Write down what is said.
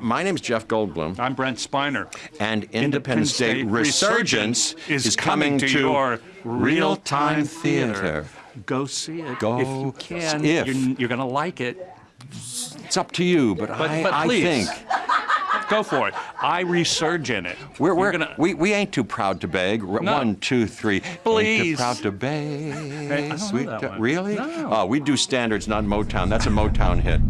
My name is Jeff Goldblum, I'm Brent Spiner. and Independence Day Resurgence is coming to your real-time theater. Go see it Go if you can. if. You're, you're going to like it. It's up to you, but, But, I, but I think go for it. I resurge in it. we're, we're, gonna, we, we ain't too proud to beg. No. One, two, three. Ain't too proud to beg. I. Really? No. Oh, we do standards, not Motown. That's a Motown hit.